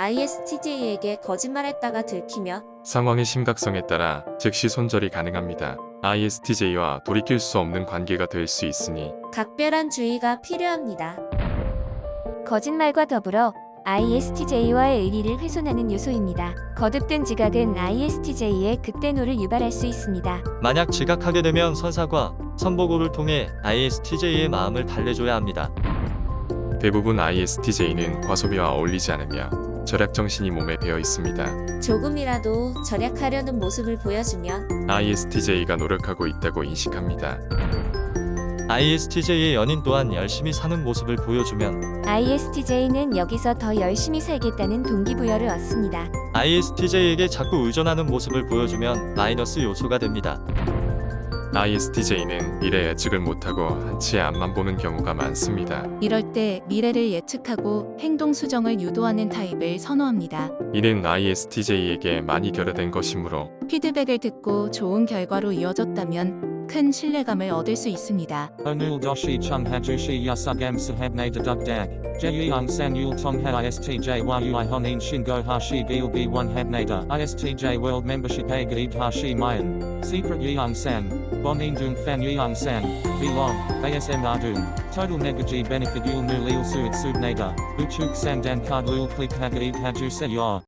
ISTJ에게 거짓말했다가 들키며 상황의 심각성에 따라 즉시 손절이 가능합니다. ISTJ와 돌이킬 수 없는 관계가 될 수 있으니 각별한 주의가 필요합니다. 거짓말과 더불어 ISTJ와의 의리를 훼손하는 요소입니다. 거듭된 지각은 ISTJ의 극대노를 유발할 수 있습니다. 만약 지각하게 되면 선사과 선보고를 통해 ISTJ의 마음을 달래줘야 합니다. 대부분 ISTJ는 과소비와 어울리지 않으며 절약 정신이 몸에 배어 있습니다. 조금이라도 절약하려는 모습을 보여주면 ISTJ가 노력하고 있다고 인식합니다. ISTJ의 연인 또한 열심히 사는 모습을 보여주면 ISTJ는 여기서 더 열심히 살겠다는 동기부여를 얻습니다. ISTJ에게 자꾸 의존하는 모습을 보여주면 마이너스 요소가 됩니다. ISTJ는 미래 예측을 못하고 한치의 앞만 보는 경우가 많습니다. 이럴 때 미래를 예측하고 행동 수정을 유도하는 타입을 선호합니다. 이는 ISTJ에게 많이 결여된 것이므로 피드백을 듣고 좋은 결과로 이어졌다면 큰 신뢰감을 얻을 수 있습니다. Deduk dak. Jeyung san yul tong ha ISTJ yu honin shingo hashi gil b 1 habnada. ISTJ world membership a gaib hashi mayan. Secret yeung san. Bonin dung fan yeung san. Belong. ASM ardung. Total negaji benefit yul nu lil suit subnada. Uchuk sang dan card lul click ha gaib haju se yor.